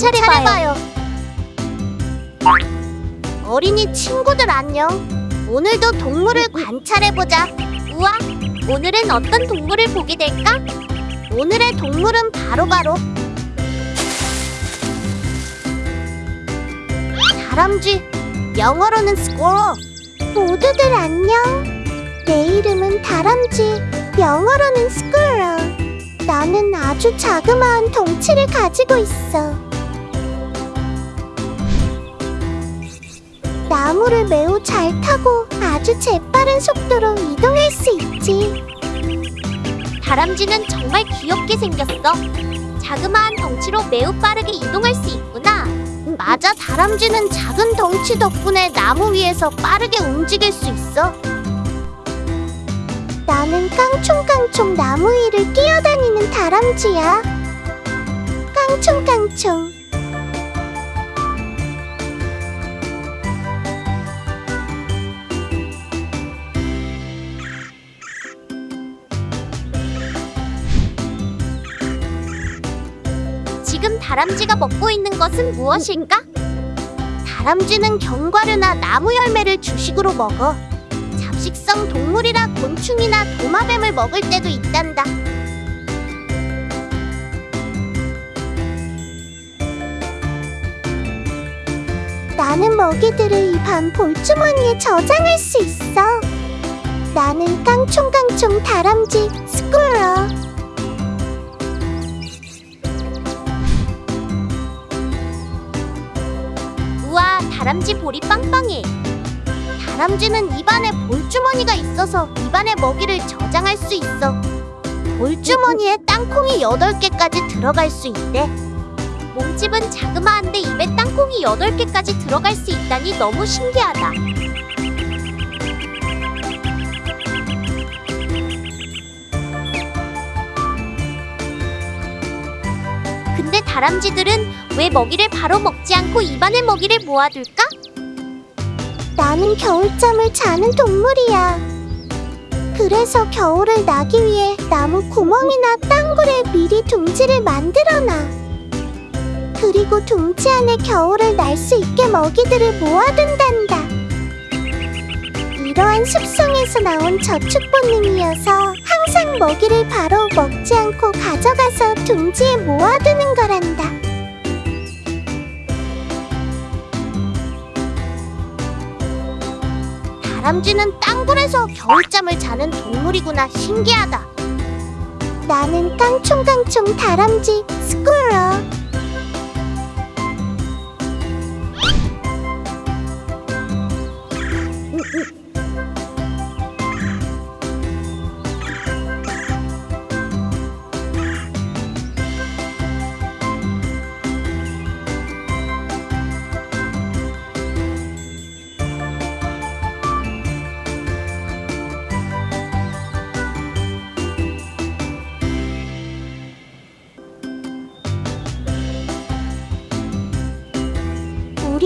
관찰해봐요. 어린이 친구들 안녕. 오늘도 동물을 관찰해보자. 우와, 오늘은 어떤 동물을 보게 될까? 오늘의 동물은 바로바로 다람쥐, 영어로는 스quirrel. 모두들 안녕. 내 이름은 다람쥐, 영어로는 스quirrel. 나는 아주 자그마한 덩치를 가지고 있어. 나무를 매우 잘 타고 아주 재빠른 속도로 이동할 수 있지. 다람쥐는 정말 귀엽게 생겼어. 자그마한 덩치로 매우 빠르게 이동할 수 있구나. 맞아, 다람쥐는 작은 덩치 덕분에 나무 위에서 빠르게 움직일 수 있어. 나는 깡총깡총 나무 위를 뛰어다니는 다람쥐야. 깡총깡총. 다람쥐가 먹고 있는 것은 무엇일까? 다람쥐는 견과류나 나무 열매를 주식으로 먹어. 잡식성 동물이라 곤충이나 도마뱀을 먹을 때도 있단다. 나는 먹이들을 이반 볼주머니에 저장할 수 있어. 나는 깡총깡총 다람쥐 스쿨러. 다람쥐 볼이 빵빵해. 다람쥐는 입안에 볼주머니가 있어서 입안에 먹이를 저장할 수 있어. 볼주머니에 땅콩이 8개까지 들어갈 수 있대. 몸집은 자그마한데 입에 땅콩이 8개까지 들어갈 수 있다니 너무 신기하다. 다람쥐들은 왜 먹이를 바로 먹지 않고 입안에 먹이를 모아둘까? 나는 겨울잠을 자는 동물이야. 그래서 겨울을 나기 위해 나무 구멍이나 땅굴에 미리 둥지를 만들어놔. 그리고 둥지 안에 겨울을 날 수 있게 먹이들을 모아둔단다. 이러한 습성에서 나온 저축 본능이어서 먹이를 바로 먹지 않고 가져가서 둥지에 모아두는 거란다. 다람쥐는 땅굴에서 겨울잠을 자는 동물이구나 신기하다. 나는 깡총깡총 다람쥐 스쿨러.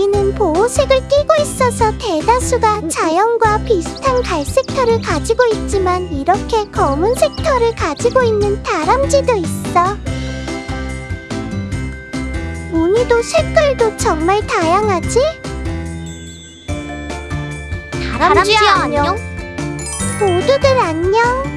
우리는 보호색을 띠고 있어서 대다수가 자연과 비슷한 갈색 털을 가지고 있지만 이렇게 검은색 털을 가지고 있는 다람쥐도 있어. 무늬도 색깔도 정말 다양하지? 다람쥐야 안녕. 모두들 안녕.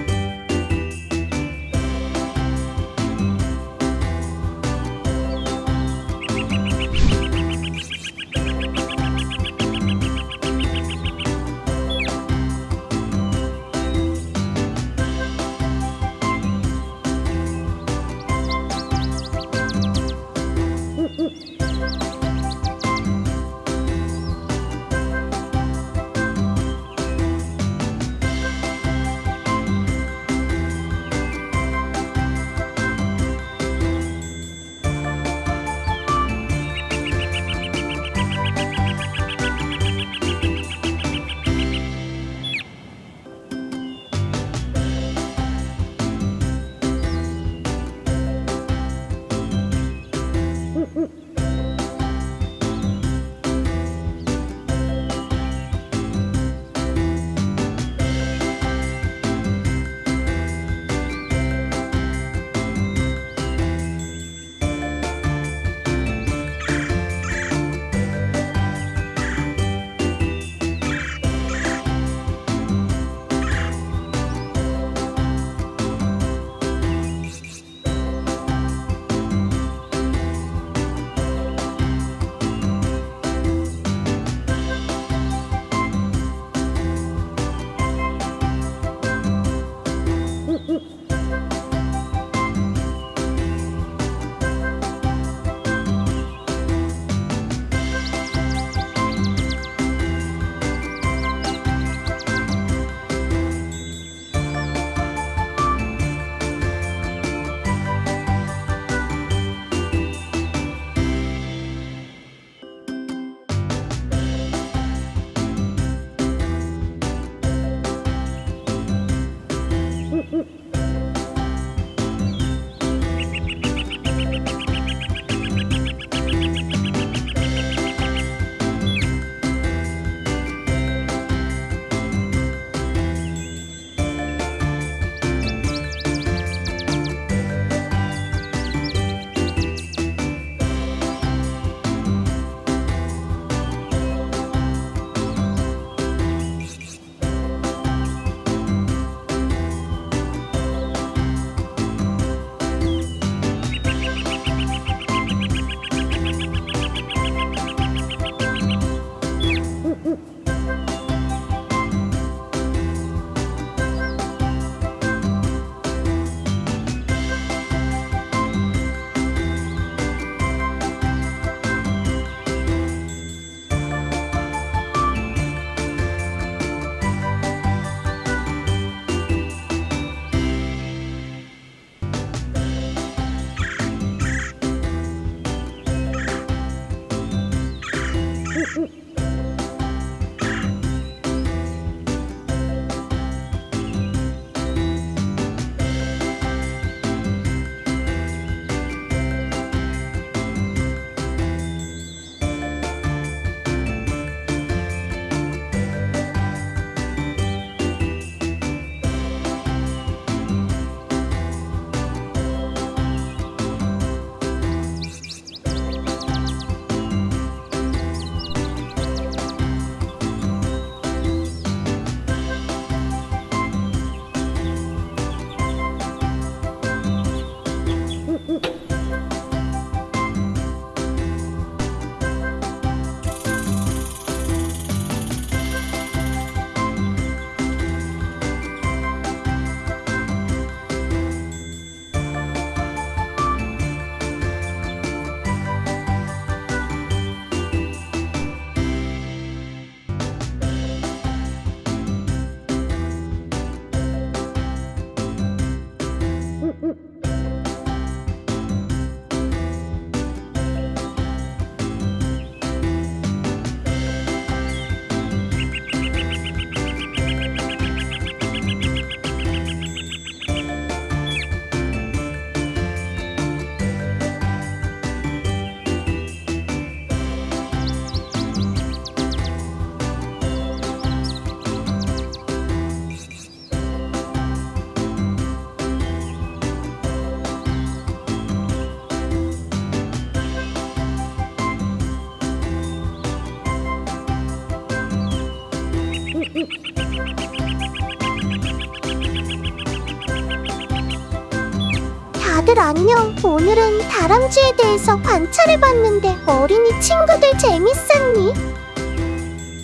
다들 안녕. 오늘은 다람쥐에 대해서 관찰해봤는데 어린이 친구들 재밌었니?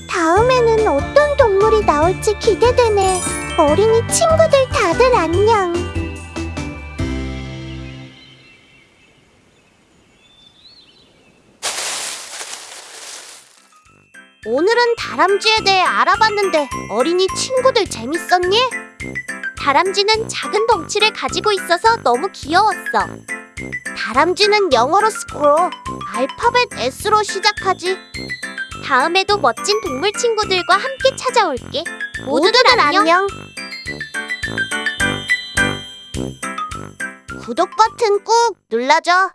다음에는 어떤 동물이 나올지 기대되네. 어린이 친구들 다들 안녕. 오늘은 다람쥐에 대해 알아봤는데 어린이 친구들 재밌었니? 다람쥐는 작은 덩치를 가지고 있어서 너무 귀여웠어. 다람쥐는 영어로 스크롤, 알파벳 S로 시작하지. 다음에도 멋진 동물 친구들과 함께 찾아올게. 모두들 안녕. 구독 버튼 꾹 눌러줘.